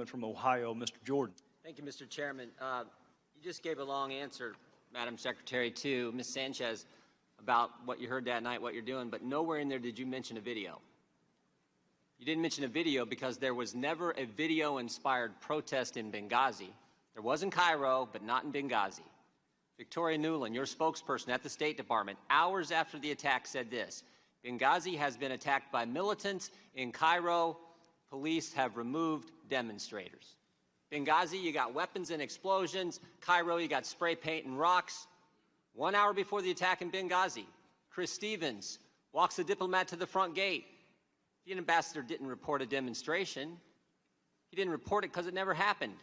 gentleman from Ohio, Mr. Jordan. Thank you, Mr. Chairman. Uh, you just gave a long answer, Madam Secretary, to Ms. Sanchez about what you heard that night, what you're doing, but nowhere in there did you mention a video. You didn't mention a video because there was never a video-inspired protest in Benghazi. There was in Cairo, but not in Benghazi. Victoria Nuland, your spokesperson at the State Department, hours after the attack said this, Benghazi has been attacked by militants. In Cairo, police have removed demonstrators. Benghazi, you got weapons and explosions. Cairo, you got spray paint and rocks. One hour before the attack in Benghazi, Chris Stevens walks the diplomat to the front gate. The ambassador didn't report a demonstration. He didn't report it because it never happened.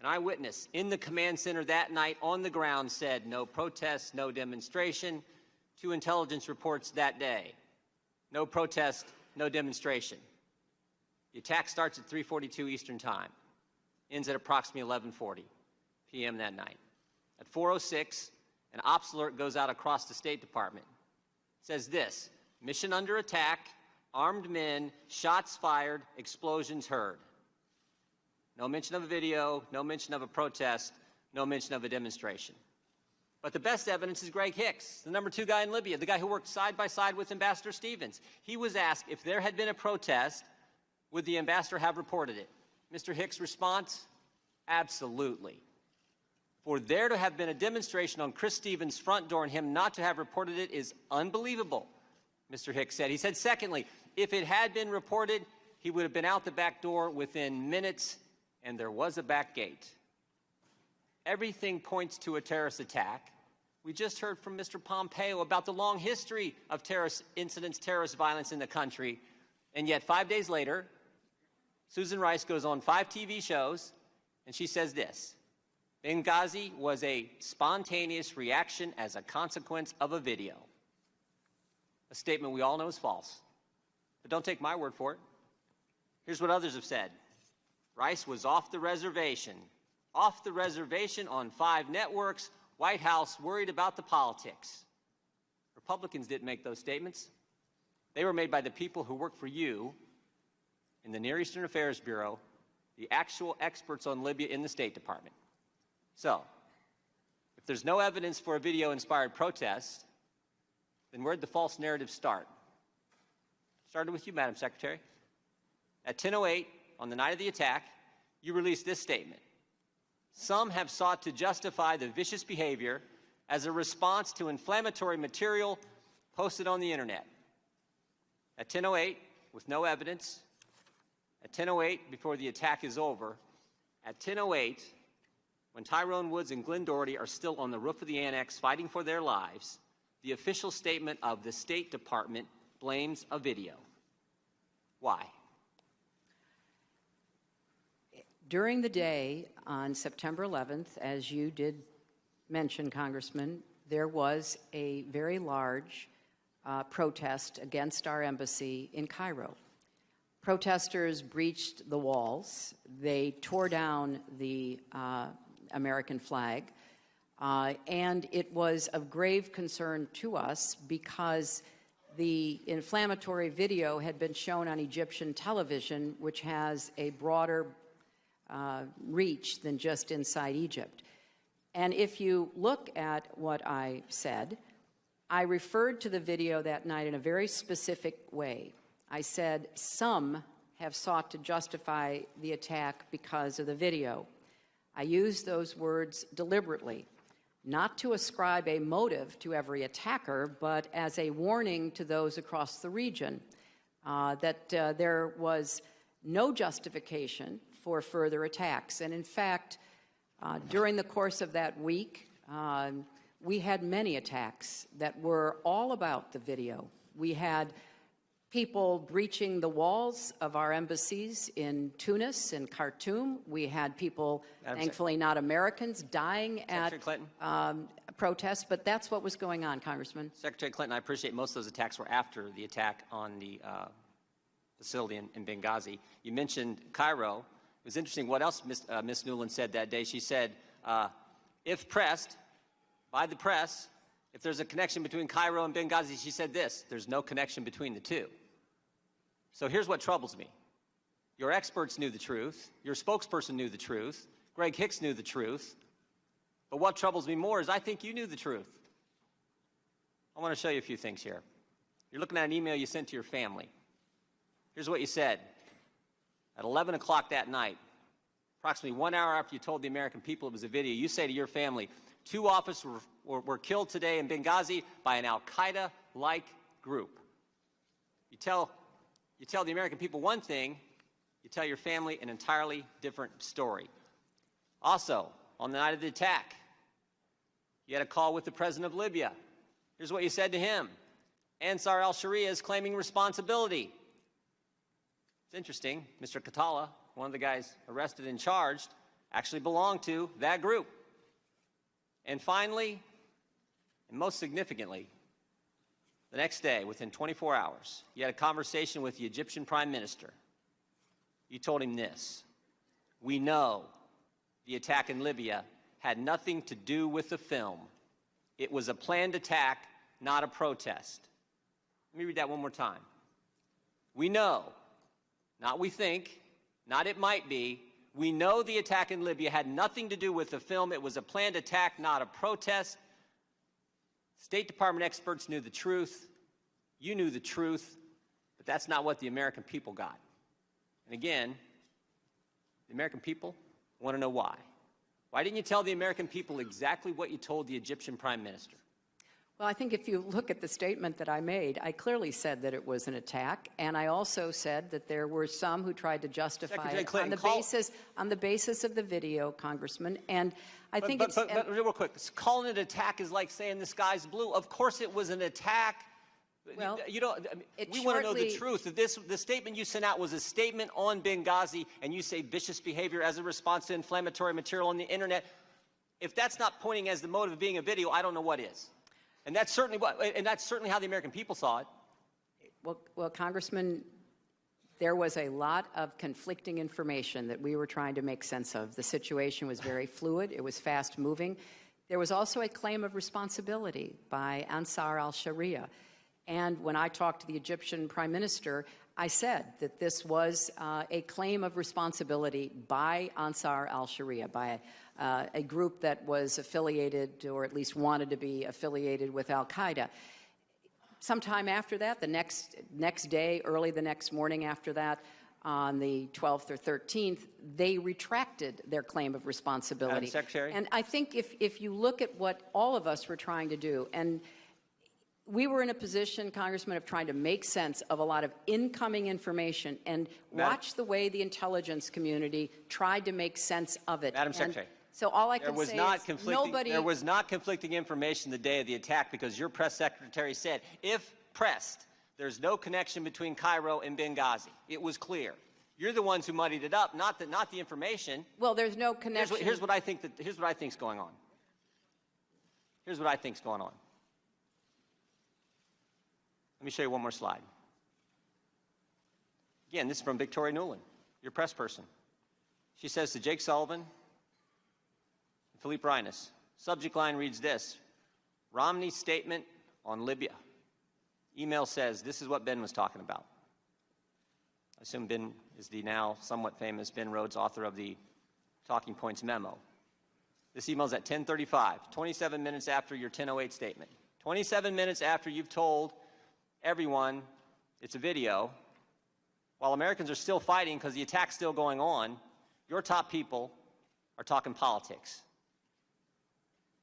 An eyewitness in the command center that night on the ground said no protest, no demonstration. Two intelligence reports that day. No protest, no demonstration. The attack starts at 3:42 Eastern Time, ends at approximately 11:40 p.m. that night. At 4:06, an ops alert goes out across the State Department. It says this: mission under attack, armed men, shots fired, explosions heard. No mention of a video, no mention of a protest, no mention of a demonstration. But the best evidence is Greg Hicks, the number two guy in Libya, the guy who worked side by side with Ambassador Stevens. He was asked if there had been a protest, would the ambassador have reported it? Mr. Hicks' response? Absolutely. For there to have been a demonstration on Chris Stevens' front door and him not to have reported it is unbelievable, Mr. Hicks said. He said, secondly, if it had been reported, he would have been out the back door within minutes, and there was a back gate. Everything points to a terrorist attack. We just heard from Mr. Pompeo about the long history of terrorist incidents, terrorist violence in the country. And yet, five days later, Susan Rice goes on five TV shows, and she says this Benghazi was a spontaneous reaction as a consequence of a video. A statement we all know is false. But don't take my word for it. Here's what others have said Rice was off the reservation. Off the reservation on five networks, White House worried about the politics. Republicans didn't make those statements. They were made by the people who work for you in the Near Eastern Affairs Bureau, the actual experts on Libya in the State Department. So, if there's no evidence for a video-inspired protest, then where'd the false narrative start? Started with you, Madam Secretary. At 10.08, on the night of the attack, you released this statement. Some have sought to justify the vicious behavior as a response to inflammatory material posted on the internet. At 10.08, with no evidence, at 10.08, before the attack is over, at 10.08, when Tyrone Woods and Glenn Doherty are still on the roof of the annex fighting for their lives, the official statement of the State Department blames a video. Why? During the day on September 11th, as you did mention, Congressman, there was a very large uh, protest against our embassy in Cairo. Protesters breached the walls. They tore down the uh, American flag. Uh, and it was of grave concern to us because the inflammatory video had been shown on Egyptian television, which has a broader uh, reach than just inside Egypt. And if you look at what I said, I referred to the video that night in a very specific way. I said, some have sought to justify the attack because of the video. I used those words deliberately, not to ascribe a motive to every attacker, but as a warning to those across the region uh, that uh, there was no justification for further attacks. And in fact, uh, during the course of that week, um, we had many attacks that were all about the video. We had people breaching the walls of our embassies in Tunis and Khartoum. We had people, Madam thankfully not Americans, dying Secretary at Clinton. um, protests, but that's what was going on, Congressman. Secretary Clinton, I appreciate most of those attacks were after the attack on the uh, facility in, in, Benghazi. You mentioned Cairo. It was interesting what else Ms. Uh, Ms. Nuland said that day. She said, uh, if pressed by the press, if there's a connection between Cairo and Benghazi, she said this, there's no connection between the two. So here's what troubles me. Your experts knew the truth. Your spokesperson knew the truth. Greg Hicks knew the truth. But what troubles me more is I think you knew the truth. I want to show you a few things here. You're looking at an email you sent to your family. Here's what you said. At 11 o'clock that night, approximately one hour after you told the American people it was a video, you say to your family, two officers were, were, killed today in Benghazi by an Al Qaeda like group. You tell, you tell the American people one thing, you tell your family an entirely different story. Also, on the night of the attack, you had a call with the president of Libya. Here's what you said to him Ansar al Sharia is claiming responsibility. It's interesting, Mr. Khattala, one of the guys arrested and charged, actually belonged to that group. And finally, and most significantly, the next day, within 24 hours, you had a conversation with the Egyptian prime minister. You told him this We know the attack in Libya had nothing to do with the film. It was a planned attack, not a protest. Let me read that one more time. We know, not we think, not it might be, we know the attack in Libya had nothing to do with the film. It was a planned attack, not a protest. State Department experts knew the truth. You knew the truth, but that's not what the American people got. And again, the American people want to know why. Why didn't you tell the American people exactly what you told the Egyptian prime minister? Well, I think if you look at the statement that I made, I clearly said that it was an attack, and I also said that there were some who tried to justify Secretary it Clinton, on the basis on the basis of the video, Congressman. And I But, think but, it's but, but real quick, calling it an attack is like saying the sky's blue. Of course it was an attack. Well, you, don't, I mean, we want to know the truth. This, the statement you sent out was a statement on Benghazi, and you say vicious behavior as a response to inflammatory material on the internet. If that's not pointing as the motive of being a video, I don't know what is. And that's certainly what, and that's certainly how the American people saw it. Well, well, Congressman, there was a lot of conflicting information that we were trying to make sense of. The situation was very fluid, it was fast moving. There was also a claim of responsibility by Ansar al Sharia. And when I talked to the Egyptian prime minister, I said that this was uh, a claim of responsibility by Ansar al Sharia, by uh, a group that was affiliated or at least wanted to be affiliated with Al Qaeda sometime after that, the next, next day, early the next morning after that, on the 12th or 13th, they retracted their claim of responsibility. Secretary? And I think if, if you look at what all of us were trying to do, and we were in a position, Congressman, of trying to make sense of a lot of incoming information and Madam- watch the way the intelligence community tried to make sense of it. Madam And Secretary, So all I can was say not is conflicting, nobody. there was not conflicting information the day of the attack because your press secretary said, if pressed, there's no connection between Cairo and Benghazi. It was clear. You're the ones who muddied it up, not the, not the information. Well, there's no Here's connection. what, here's what I think that, here's what I think's going on. Here's what I think's going on. Let me show you one more slide. Again, this is from Victoria Nuland, your press person. She says to Jake Sullivan, Philippe Reines, subject line reads this Romney's statement on Libya. Email says this is what Ben was talking about. I assume Ben is the now somewhat famous Ben Rhodes, author of the Talking Points memo. This email's at 10:35, 27 minutes after your 10:08 statement. 27 minutes after you've told everyone it's a video, while Americans are still fighting because the attack's still going on, your top people are talking politics.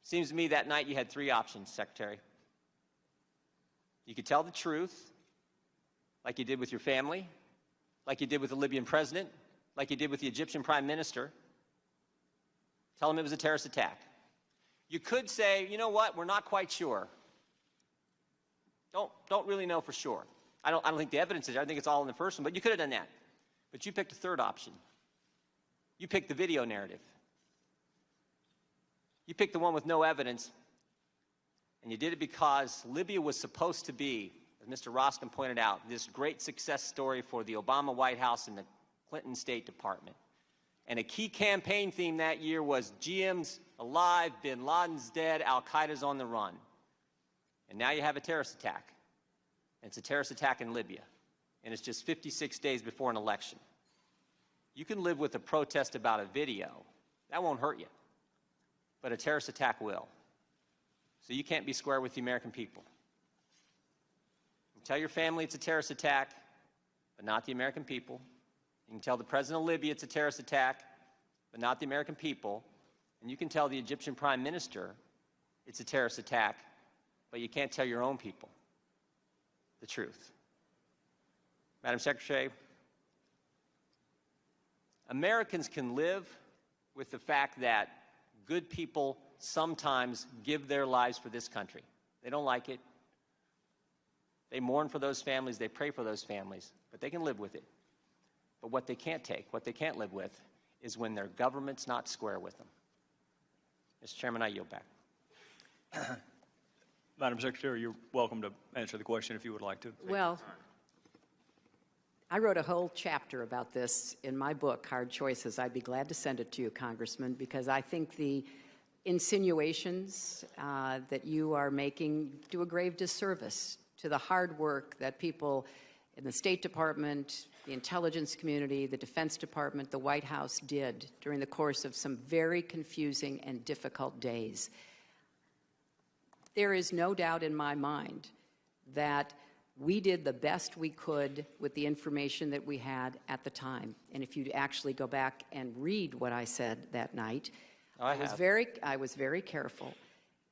Seems to me that night you had three options, Secretary. You could tell the truth, like you did with your family, like you did with the Libyan president, like you did with the Egyptian prime minister. Tell them it was a terrorist attack. You could say, you know what, we're not quite sure. Don't, don't really know for sure. I don't, I don't think the evidence is there. I think it's all in the first one, but you could have done that. But you picked a third option. You picked the video narrative. You picked the one with no evidence, and you did it because Libya was supposed to be, as Mr. Roskam pointed out, this great success story for the Obama White House and the Clinton State Department. And a key campaign theme that year was GM's alive, bin Laden's dead, Al Qaeda's on the run. And now you have a terrorist attack. And it's a terrorist attack in Libya. and it's just 56 days before an election. You can live with a protest about a video. That won't hurt you. But a terrorist attack will. So you can't be square with the American people. You can tell your family it's a terrorist attack, but not the American people. You can tell the president of Libya it's a terrorist attack, but not the American people. And you can tell the Egyptian prime minister it's a terrorist attack, but you can't tell your own people the truth. Madam Secretary, Americans can live with the fact that good people sometimes give their lives for this country. They don't like it. They mourn for those families, they pray for those families, but they can live with it. But what they can't take, what they can't live with, is when their government's not square with them. Mr. Chairman, I yield back. Madam Secretary, you're welcome to answer the question if you would like to. Well, I wrote a whole chapter about this in my book, Hard Choices. I'd be glad to send it to you, Congressman, because I think the insinuations uh, that you are making do a grave disservice to the hard work that people in the State Department, the intelligence community, the Defense Department, the White House did during the course of some very confusing and difficult days. There is no doubt in my mind that we did the best we could with the information that we had at the time. And if you actually go back and read what I said that night, I was very I was very careful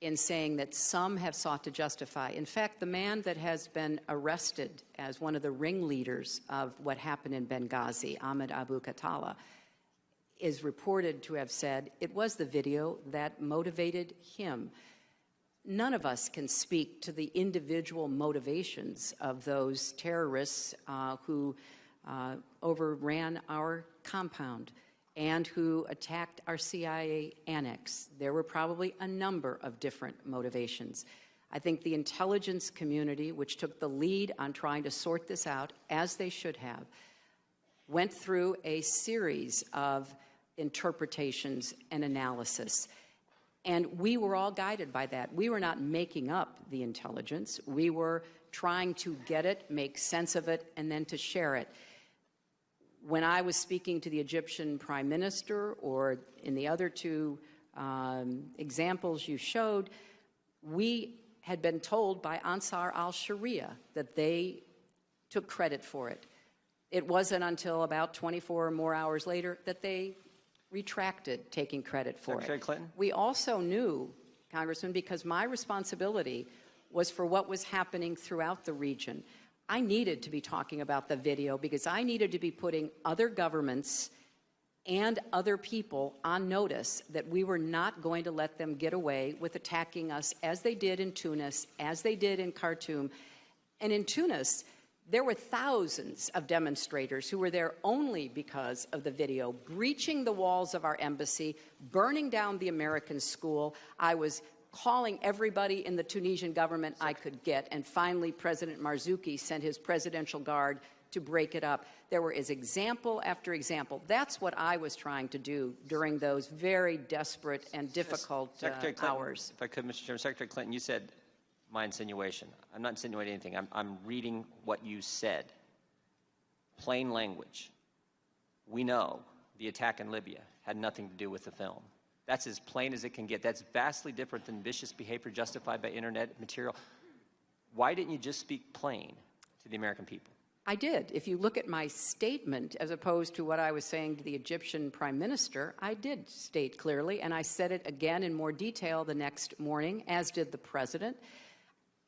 in saying that some have sought to justify. In fact, the man that has been arrested as one of the ringleaders of what happened in Benghazi, Ahmed Abu Khattala, is reported to have said it was the video that motivated him. None of us can speak to the individual motivations of those terrorists uh, who uh, overran our compound and who attacked our CIA annex. There were probably a number of different motivations. I think the intelligence community, which took the lead on trying to sort this out, as they should have, went through a series of interpretations and analysis. And we were all guided by that. We were not making up the intelligence. We were trying to get it, make sense of it, and then to share it. When I was speaking to the Egyptian prime minister, or in the other two um, examples you showed, we had been told by Ansar al Sharia that they took credit for it. It wasn't until about 24 or more hours later that they retracted taking credit for Secretary it. Clinton? We also knew, Congressman, because my responsibility was for what was happening throughout the region. I needed to be talking about the video because I needed to be putting other governments and other people on notice that we were not going to let them get away with attacking us as they did in Tunis, as they did in Khartoum. And in Tunis, there were thousands of demonstrators who were there only because of the video, breaching the walls of our embassy, burning down the American school. I was calling everybody in the Tunisian government I could get, and finally President Marzouki sent his presidential guard to break it up. There were is example after example. That's what I was trying to do during those very desperate and difficult uh, hours. If I could, Mr. Chairman, Secretary Clinton, you said my insinuation. I'm not insinuating anything. I'm, I'm reading what you said. Plain language. We know the attack in Libya had nothing to do with the film. That's as plain as it can get. That's vastly different than vicious behavior justified by internet material. Why didn't you just speak plain to the American people? I did. If you look at my statement, as opposed to what I was saying to the Egyptian prime minister, I did state clearly, and I said it again in more detail the next morning, as did the president.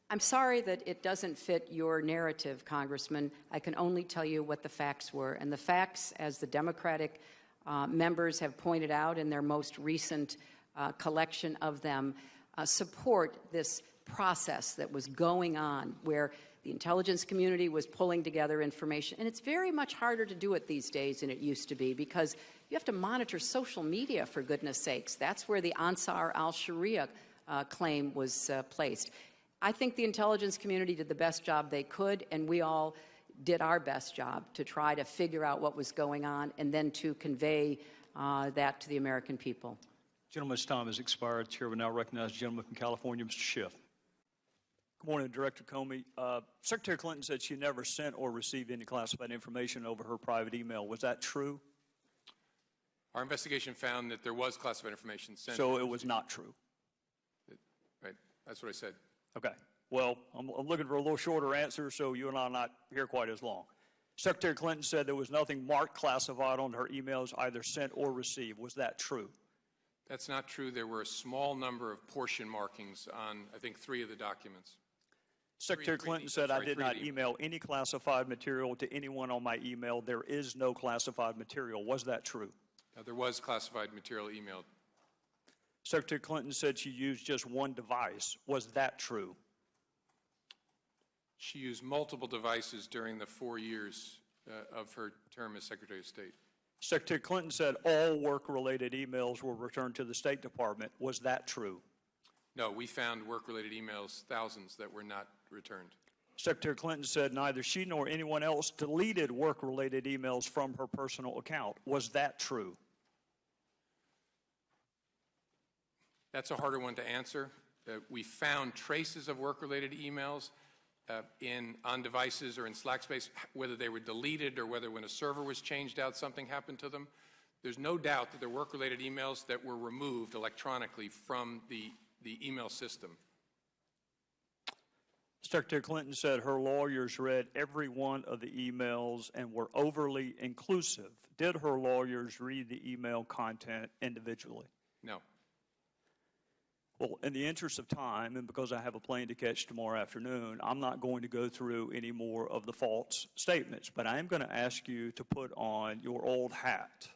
I'm sorry that it doesn't fit your narrative, Congressman. I can only tell you what the facts were. And the facts, as the Democratic uh, members have pointed out in their most recent uh, collection of them, uh, support this process that was going on where the intelligence community was pulling together information. And it's very much harder to do it these days than it used to be because you have to monitor social media, for goodness sakes. That's where the Ansar al Sharia uh, claim was uh, placed. I think the intelligence community did the best job they could, and we all did our best job to try to figure out what was going on and then to convey uh, that to the American people. Gentleman's time has expired. Chair will now recognize the gentleman from California, Mr. Schiff. Good morning, Director Comey. Uh, Secretary Clinton said she never sent or received any classified information over her private email. Was that true? Our investigation found that there was classified information sent. So it was not true. Right, that's what I said. Okay. Well, I'm, I'm looking for a little shorter answer, so you and I are not here quite as long. Secretary Clinton said there was nothing marked classified on her emails, either sent or received. Was that true? That's not true. There were a small number of portion markings on, I think, three of the documents. Secretary three Clinton de- said, I did not email any classified material to anyone on my email. There is no classified material. Was that true? Now, there was classified material emailed. Secretary Clinton said she used just one device. Was that true? She used multiple devices during the four years uh, of her term as Secretary of State. Secretary Clinton said all work-related emails were returned to the State Department. Was that true? No, we found work-related emails, thousands, that were not returned. Secretary Clinton said neither she nor anyone else deleted work-related emails from her personal account. Was that true? That's a harder one to answer. Uh, We found traces of work-related emails uh, in, on devices or in Slack space, whether they were deleted or whether when a server was changed out, something happened to them. There's no doubt that there were work-related emails that were removed electronically from the, the email system. Secretary Clinton said her lawyers read every one of the emails and were overly inclusive. Did her lawyers read the email content individually? No. Well, in the interest of time, and because I have a plane to catch tomorrow afternoon, I'm not going to go through any more of the false statements, but I am going to ask you to put on your old hat.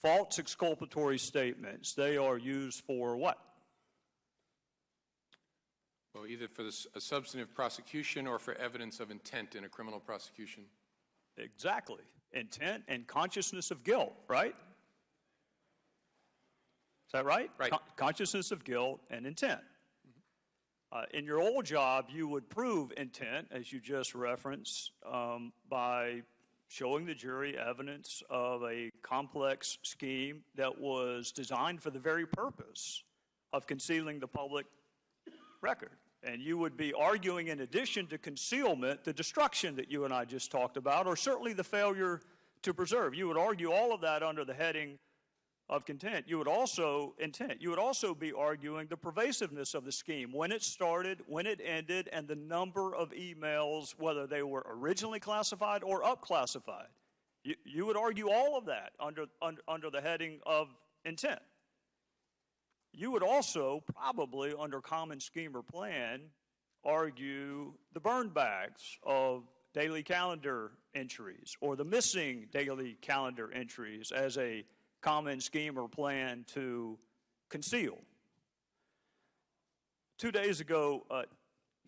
False exculpatory statements, they are used for what? Well, either for the a substantive prosecution or for evidence of intent in a criminal prosecution. Exactly. Intent and consciousness of guilt, right? Is that right? Right. Con- consciousness of guilt and intent. Uh, in your old job, you would prove intent, as you just referenced, um, by showing the jury evidence of a complex scheme that was designed for the very purpose of concealing the public record. And you would be arguing, in addition to concealment, the destruction that you and I just talked about, or certainly the failure to preserve. You would argue all of that under the heading of content. You would also, intent, you would also be arguing the pervasiveness of the scheme, when it started, when it ended, and the number of emails, whether they were originally classified or upclassified. You, you would argue all of that under, under, under the heading of intent. You would also probably, under common scheme or plan, argue the burn bags of daily calendar entries or the missing daily calendar entries as a common scheme or plan to conceal. Two days ago, uh,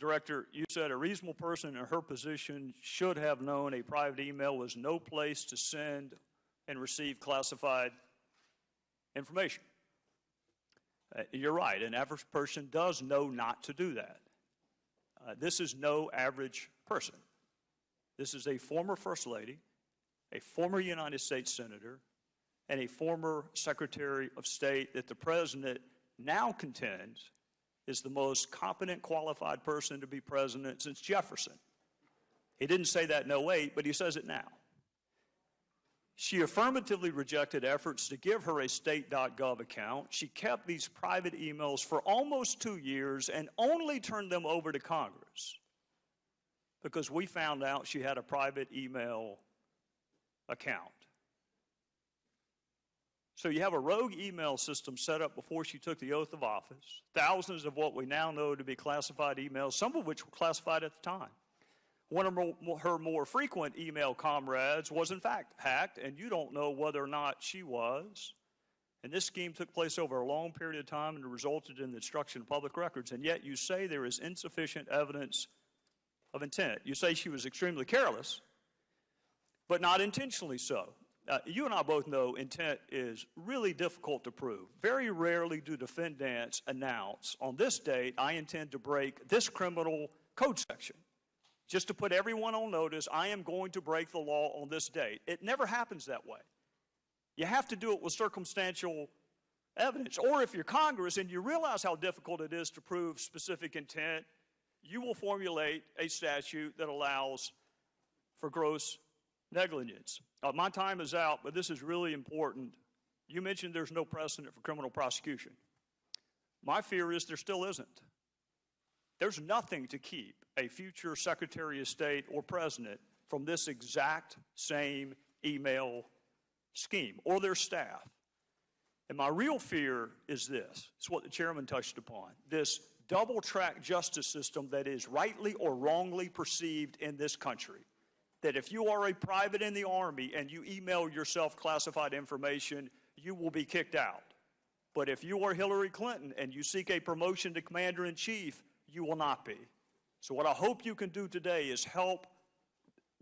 Director, you said a reasonable person in her position should have known a private email was no place to send and receive classified information. Uh, You're right, an average person does know not to do that. Uh, This is no average person. This is a former First Lady, a former United States Senator, and a former Secretary of State that the President now contends is the most competent, qualified person to be president since Jefferson. He didn't say that in 08, but he says it now. She affirmatively rejected efforts to give her a state.gov account. She kept these private emails for almost two years and only turned them over to Congress because we found out she had a private email account. So you have a rogue email system set up before she took the oath of office, thousands of what we now know to be classified emails, some of which were classified at the time. One of her more frequent email comrades was, in fact, hacked, and you don't know whether or not she was. And this scheme took place over a long period of time and resulted in the destruction of public records. And yet you say there is insufficient evidence of intent. You say she was extremely careless, but not intentionally so. Uh, you and I both know intent is really difficult to prove. Very rarely do defendants announce, on this date, I intend to break this criminal code section. Just to put everyone on notice, I am going to break the law on this date. It never happens that way. You have to do it with circumstantial evidence. Or if you're Congress and you realize how difficult it is to prove specific intent, you will formulate a statute that allows for gross negligence. Uh, my time is out, but this is really important. You mentioned there's no precedent for criminal prosecution. My fear is there still isn't. There's nothing to keep a future Secretary of State or President from this exact same email scheme or their staff. And my real fear is this it's what the chairman touched upon this double track justice system that is rightly or wrongly perceived in this country. That if you are a private in the Army and you email yourself classified information, you will be kicked out. But if you are Hillary Clinton and you seek a promotion to commander in chief, you will not be. So, what I hope you can do today is help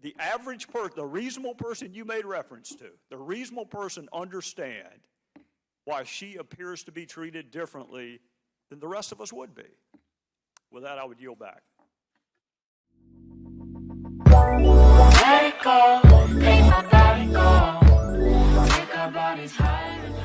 the average person, the reasonable person you made reference to, the reasonable person understand why she appears to be treated differently than the rest of us would be. With that, I would yield back. Take a my body go, our bodies higher.